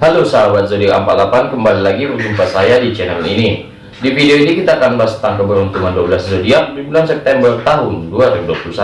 Halo sahabat zodiak 48 kembali lagi berjumpa saya di channel ini. Di video ini kita akan bahas tentang keberuntungan 12 zodiak di bulan September tahun 2021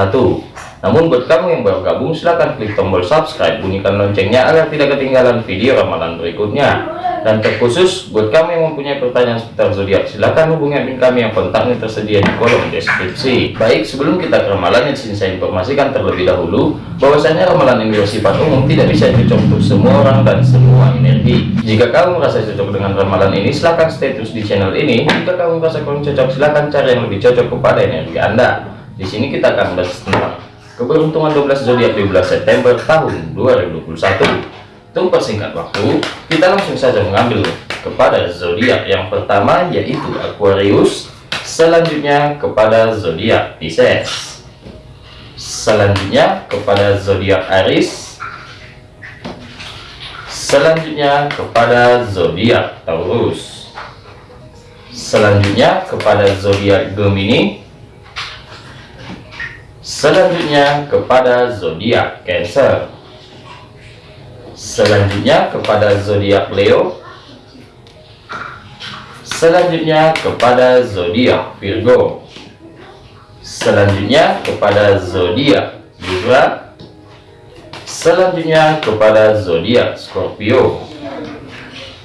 namun buat kamu yang baru gabung silahkan klik tombol subscribe bunyikan loncengnya agar tidak ketinggalan video ramalan berikutnya dan terkhusus buat kamu yang mempunyai pertanyaan seputar zodiak silahkan hubungi admin kami yang kontaknya tersedia di kolom deskripsi. Baik sebelum kita ke ramalan yang sini saya informasikan terlebih dahulu bahwasanya ramalan ini bersifat umum tidak bisa cocok untuk semua orang dan semua energi. Jika kamu merasa cocok dengan ramalan ini silahkan stay terus di channel ini. Jika kamu merasa kurang cocok silahkan cari yang lebih cocok kepada energi anda. Di sini kita akan bahas tentang keberuntungan 12 zodiak di bulan September tahun 2021 untuk persingkat waktu kita langsung saja mengambil kepada zodiak yang pertama yaitu Aquarius. Selanjutnya kepada zodiak Pisces. Selanjutnya kepada zodiak Aries. Selanjutnya kepada zodiak Taurus. Selanjutnya kepada zodiak Gemini. Selanjutnya kepada zodiak Cancer selanjutnya kepada zodiak Leo. Selanjutnya kepada zodiak Virgo. Selanjutnya kepada zodiak Libra. Selanjutnya kepada zodiak Scorpio.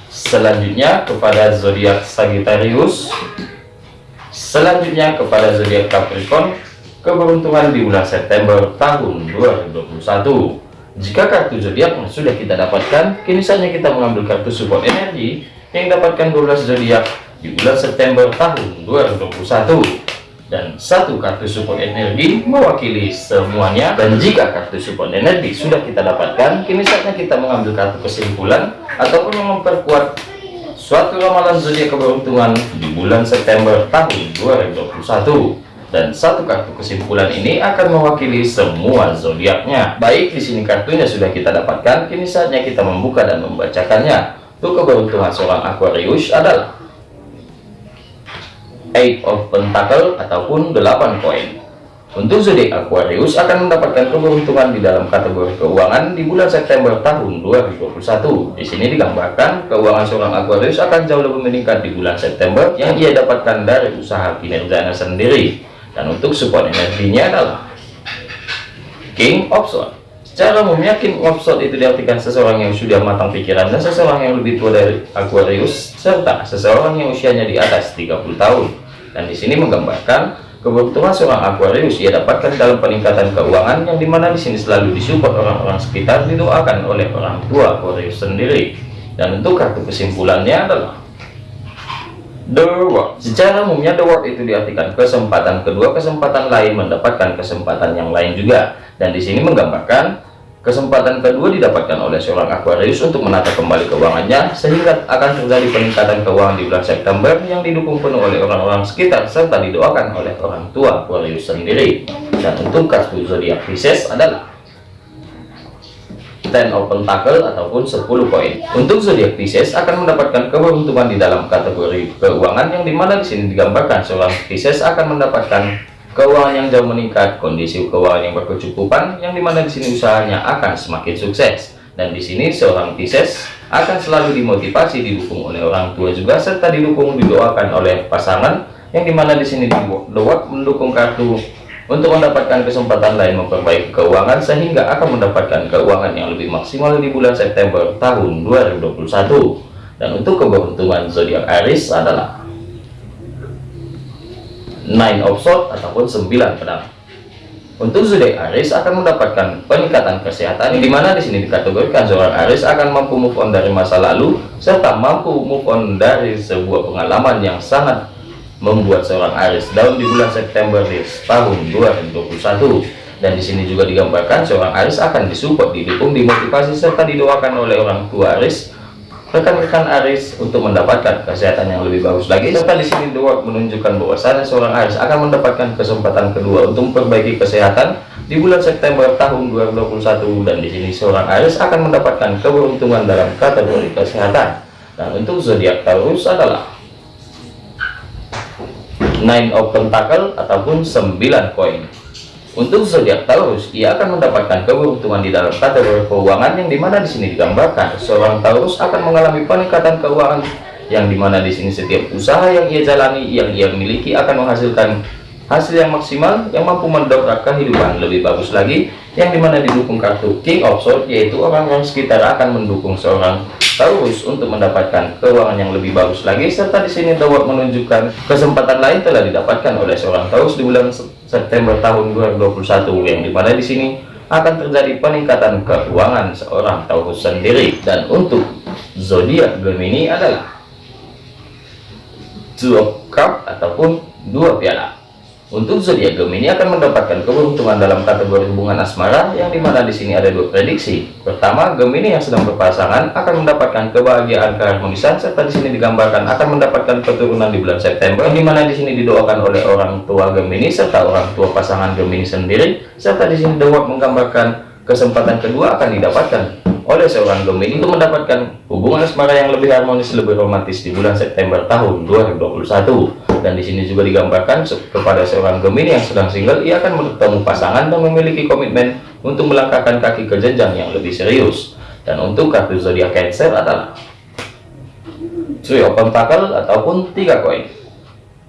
Selanjutnya kepada zodiak Sagittarius. Selanjutnya kepada zodiak Capricorn. Keberuntungan di bulan September tahun 2021 jika kartu zodiak sudah kita dapatkan kini saatnya kita mengambil kartu support energi yang dapatkan 12 zodiak di bulan September tahun 2021 dan satu kartu support energi mewakili semuanya. Dan jika kartu support energi sudah kita dapatkan kini saatnya kita mengambil kartu kesimpulan ataupun yang memperkuat suatu ramalan zodiak keberuntungan di bulan September tahun 2021 dan satu kartu kesimpulan ini akan mewakili semua zodiaknya. Baik, di sini kartunya sudah kita dapatkan, kini saatnya kita membuka dan membacakannya. Untuk keberuntungan seorang Aquarius adalah Eight of Pentacle ataupun 8 koin. Untuk zodiak Aquarius akan mendapatkan keberuntungan di dalam kategori keuangan di bulan September tahun 2021. Di sini digambarkan keuangan seorang Aquarius akan jauh lebih meningkat di bulan September yang ia dapatkan dari usaha kinerjanya sendiri dan untuk support energinya adalah King Swords secara umumnya King itu diartikan seseorang yang sudah matang pikiran dan seseorang yang lebih tua dari Aquarius serta seseorang yang usianya di atas 30 tahun. Dan di sini menggambarkan keberuntungan seorang Aquarius ia dapatkan dalam peningkatan keuangan yang di mana di sini selalu disupport orang-orang sekitar didoakan oleh orang tua Aquarius sendiri. Dan untuk kartu kesimpulannya adalah The World. Secara umumnya The World itu diartikan kesempatan kedua, kesempatan lain mendapatkan kesempatan yang lain juga. Dan di sini menggambarkan kesempatan kedua didapatkan oleh seorang Aquarius untuk menata kembali keuangannya sehingga akan terjadi peningkatan keuangan di bulan September yang didukung penuh oleh orang-orang sekitar serta didoakan oleh orang tua Aquarius sendiri. Dan untuk kartu zodiak Pisces adalah Ten of Pentacle ataupun 10 koin. Untuk zodiak Pisces akan mendapatkan keberuntungan di dalam kategori keuangan yang di mana di sini digambarkan seorang Pisces akan mendapatkan keuangan yang jauh meningkat, kondisi keuangan yang berkecukupan yang di mana di sini usahanya akan semakin sukses. Dan di sini seorang Pisces akan selalu dimotivasi didukung oleh orang tua juga serta didukung didoakan oleh pasangan yang di mana di sini doa mendukung kartu untuk mendapatkan kesempatan lain memperbaiki keuangan sehingga akan mendapatkan keuangan yang lebih maksimal di bulan September tahun 2021 dan untuk keberuntungan zodiak Aries adalah Nine of Swords ataupun 9 pedang. Untuk zodiak Aries akan mendapatkan peningkatan kesehatan di mana di sini dikategorikan seorang Aries akan mampu move on dari masa lalu serta mampu move on dari sebuah pengalaman yang sangat membuat seorang Aries daun di bulan September tahun 2021 dan di sini juga digambarkan seorang Aries akan disupport didukung dimotivasi serta didoakan oleh orang tua Aries rekan-rekan Aries untuk mendapatkan kesehatan yang lebih bagus lagi. Serta di sini doa menunjukkan bahwasanya seorang Aries akan mendapatkan kesempatan kedua untuk memperbaiki kesehatan di bulan September tahun 2021 dan di sini seorang Aries akan mendapatkan keberuntungan dalam kategori kesehatan. Dan untuk zodiak Taurus adalah Nine of Pentacle ataupun 9 koin. Untuk zodiak Taurus, ia akan mendapatkan keberuntungan di dalam kategori keuangan yang di mana di sini digambarkan. Seorang Taurus akan mengalami peningkatan keuangan yang di mana di sini setiap usaha yang ia jalani yang ia miliki akan menghasilkan hasil yang maksimal yang mampu mendongkrak kehidupan lebih bagus lagi yang di mana didukung kartu King of Swords yaitu orang-orang sekitar akan mendukung seorang Taurus untuk mendapatkan keuangan yang lebih bagus lagi serta di sini dapat menunjukkan kesempatan lain telah didapatkan oleh seorang Taurus di bulan September tahun 2021 yang di mana di sini akan terjadi peningkatan keuangan seorang Taurus sendiri. Dan untuk zodiak Gemini adalah of Cup ataupun dua piala untuk zodiak Gemini akan mendapatkan keberuntungan dalam kategori hubungan asmara yang di mana di sini ada dua prediksi. Pertama, Gemini yang sedang berpasangan akan mendapatkan kebahagiaan keharmonisan serta di sini digambarkan akan mendapatkan keturunan di bulan September di mana di sini didoakan oleh orang tua Gemini serta orang tua pasangan Gemini sendiri serta di sini dapat menggambarkan kesempatan kedua akan didapatkan oleh seorang Gemini untuk mendapatkan hubungan asmara yang lebih harmonis lebih romantis di bulan September tahun 2021 dan di sini juga digambarkan kepada seorang Gemini yang sedang single ia akan bertemu pasangan dan memiliki komitmen untuk melangkahkan kaki ke jenjang yang lebih serius. Dan untuk kartu zodiak Cancer adalah of Pentacle ataupun tiga koin.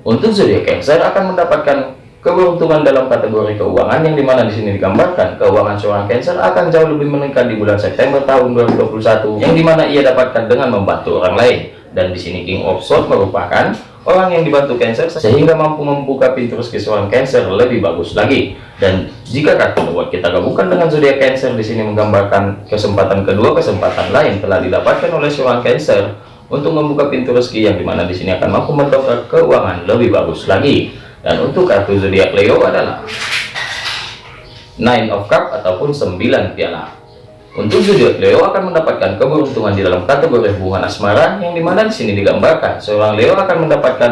Untuk zodiak Cancer akan mendapatkan keberuntungan dalam kategori keuangan yang di mana di sini digambarkan keuangan seorang Cancer akan jauh lebih meningkat di bulan September tahun 2021 yang di mana ia dapatkan dengan membantu orang lain dan di sini King of Swords merupakan orang yang dibantu Cancer sehingga mampu membuka pintu rezeki seorang Cancer lebih bagus lagi. Dan jika kartu buat kita gabungkan dengan zodiak Cancer di sini menggambarkan kesempatan kedua, kesempatan lain telah didapatkan oleh seorang Cancer untuk membuka pintu rezeki yang di mana di sini akan mampu mendongkrak keuangan lebih bagus lagi. Dan untuk kartu zodiak Leo adalah Nine of Cup ataupun 9 piala. Untuk zodiak Leo akan mendapatkan keberuntungan di dalam kategori hubungan asmara yang di mana di sini digambarkan seorang Leo akan mendapatkan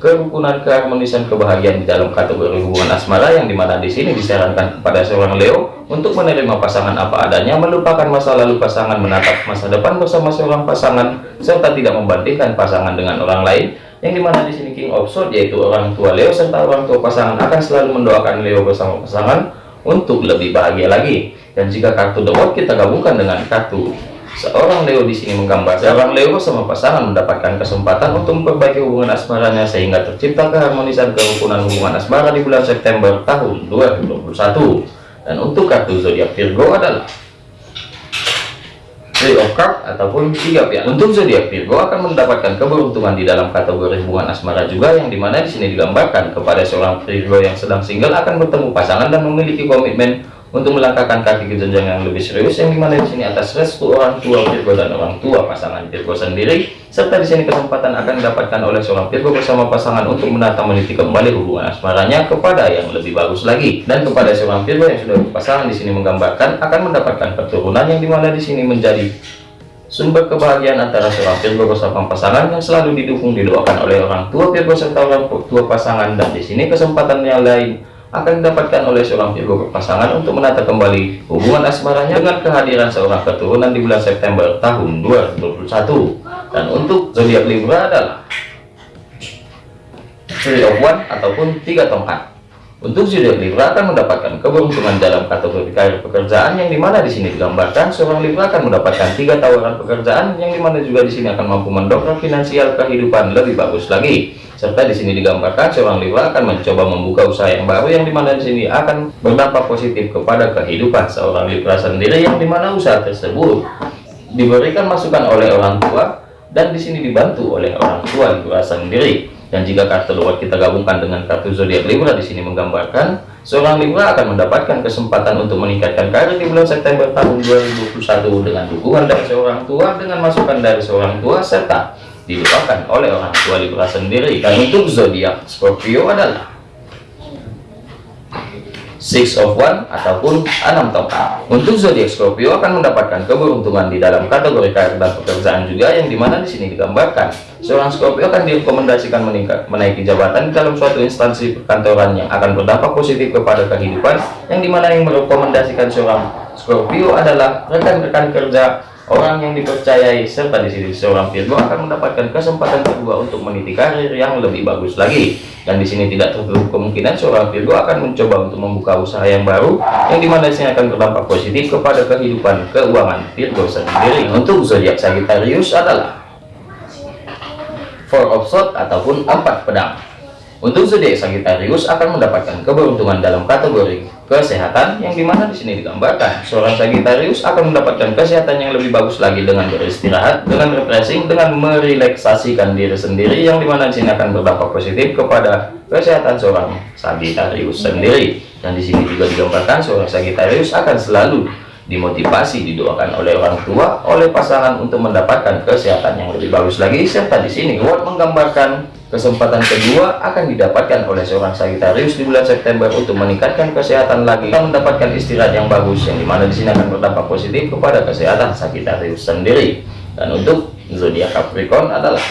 kerukunan keharmonisan kebahagiaan di dalam kategori hubungan asmara yang di mana di sini disarankan kepada seorang Leo untuk menerima pasangan apa adanya melupakan masa lalu pasangan menatap masa depan bersama seorang pasangan serta tidak membandingkan pasangan dengan orang lain yang di mana di sini King of Swords yaitu orang tua Leo serta orang tua pasangan akan selalu mendoakan Leo bersama pasangan untuk lebih bahagia lagi. Dan jika kartu The World kita gabungkan dengan kartu seorang Leo di sini menggambar seorang Leo sama pasangan mendapatkan kesempatan untuk memperbaiki hubungan asmaranya sehingga tercipta keharmonisan kerukunan hubungan asmara di bulan September tahun 2021 dan untuk kartu zodiak Virgo adalah Of Cups ataupun tiga piala. Untuk zodiak Virgo akan mendapatkan keberuntungan di dalam kategori hubungan asmara juga yang di mana di sini digambarkan kepada seorang Virgo yang sedang single akan bertemu pasangan dan memiliki komitmen untuk melangkahkan kaki ke jenjang yang lebih serius yang di mana di sini atas restu orang tua Virgo dan orang tua pasangan Virgo sendiri serta di sini kesempatan akan didapatkan oleh seorang Virgo bersama pasangan untuk menata meniti kembali hubungan asmaranya kepada yang lebih bagus lagi. Dan kepada seorang Virgo yang sudah berpasangan di sini menggambarkan akan mendapatkan keturunan yang di mana di sini menjadi sumber kebahagiaan antara seorang Virgo bersama pasangan yang selalu didukung didoakan oleh orang tua Virgo serta orang tua pasangan. Dan di sini kesempatan yang lain akan didapatkan oleh seorang Virgo pasangan untuk menata kembali hubungan asmaranya dengan kehadiran seorang keturunan di bulan September tahun 2021 dan untuk zodiak Libra adalah Three of One ataupun tiga tongkat untuk zodiak Libra akan mendapatkan keberuntungan dalam kategori karir pekerjaan yang di mana di sini digambarkan seorang Libra akan mendapatkan tiga tawaran pekerjaan yang di mana juga di sini akan mampu mendongkrak finansial kehidupan lebih bagus lagi. Serta di sini digambarkan seorang Libra akan mencoba membuka usaha yang baru yang di mana di sini akan berdampak positif kepada kehidupan seorang Libra sendiri yang di mana usaha tersebut diberikan masukan oleh orang tua dan di sini dibantu oleh orang tua Libra sendiri dan jika kartu luar kita gabungkan dengan kartu zodiak Libra di sini menggambarkan seorang Libra akan mendapatkan kesempatan untuk meningkatkan karir di bulan September tahun 2021 dengan dukungan dari seorang tua dengan masukan dari seorang tua serta dilupakan oleh orang tua Libra sendiri. Dan untuk zodiak Scorpio adalah six of one ataupun enam tongkat untuk zodiak Scorpio akan mendapatkan keberuntungan di dalam kategori karir dan pekerjaan juga yang di mana di sini digambarkan. Seorang Scorpio akan direkomendasikan meningkat menaiki jabatan dalam suatu instansi perkantoran yang akan berdampak positif kepada kehidupan yang di mana yang merekomendasikan seorang Scorpio adalah rekan-rekan kerja orang yang dipercayai serta di sini seorang Virgo akan mendapatkan kesempatan kedua untuk meniti karir yang lebih bagus lagi. Dan di sini tidak tertutup kemungkinan seorang Virgo akan mencoba untuk membuka usaha yang baru yang di mana sini akan berdampak positif kepada kehidupan keuangan Virgo sendiri. Untuk zodiak Sagittarius adalah Four of Swords ataupun empat pedang. Untuk zodiak Sagittarius akan mendapatkan keberuntungan dalam kategori kesehatan yang di mana di sini digambarkan seorang Sagittarius akan mendapatkan kesehatan yang lebih bagus lagi dengan beristirahat, dengan refreshing, dengan merelaksasikan diri sendiri yang di mana di sini akan berdampak positif kepada kesehatan seorang Sagittarius sendiri. Dan di sini juga digambarkan seorang Sagittarius akan selalu dimotivasi didoakan oleh orang tua, oleh pasangan untuk mendapatkan kesehatan yang lebih bagus lagi serta di sini Word menggambarkan Kesempatan kedua akan didapatkan oleh seorang Sagittarius di bulan September untuk meningkatkan kesehatan lagi dan mendapatkan istirahat yang bagus yang di mana di sini akan berdampak positif kepada kesehatan Sagittarius sendiri. Dan untuk zodiak Capricorn adalah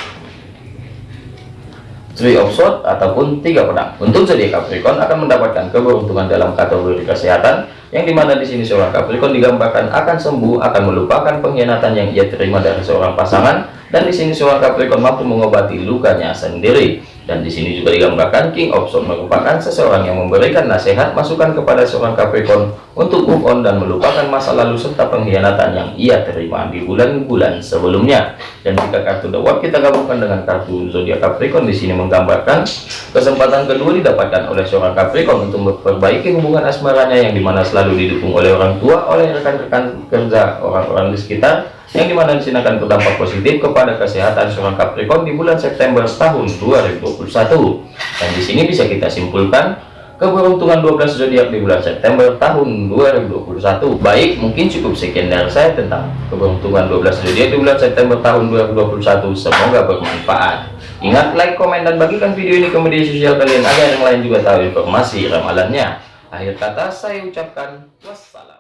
Three of Swords ataupun tiga pedang. Untuk zodiak Capricorn akan mendapatkan keberuntungan dalam kategori kesehatan yang di mana di sini seorang Capricorn digambarkan akan sembuh, akan melupakan pengkhianatan yang ia terima dari seorang pasangan dan di sini seorang Capricorn mampu mengobati lukanya sendiri. Dan di sini juga digambarkan King of Swords merupakan seseorang yang memberikan nasihat masukan kepada seorang Capricorn untuk move on dan melupakan masa lalu serta pengkhianatan yang ia terima di bulan-bulan sebelumnya. Dan jika kartu The World kita gabungkan dengan kartu zodiak Capricorn di sini menggambarkan kesempatan kedua didapatkan oleh seorang Capricorn untuk memperbaiki hubungan asmaranya yang di mana selalu didukung oleh orang tua oleh rekan-rekan kerja orang-orang di sekitar yang di mana di sini akan berdampak positif kepada kesehatan seorang Capricorn di bulan September tahun 2021 dan di sini bisa kita simpulkan keberuntungan 12 zodiak di bulan September tahun 2021 baik mungkin cukup sekian dari saya tentang keberuntungan 12 zodiak di bulan September tahun 2021 semoga bermanfaat. Ingat like komen dan bagikan video ini ke media sosial kalian agar yang lain juga tahu informasi ramalannya. Akhir kata saya ucapkan wassalam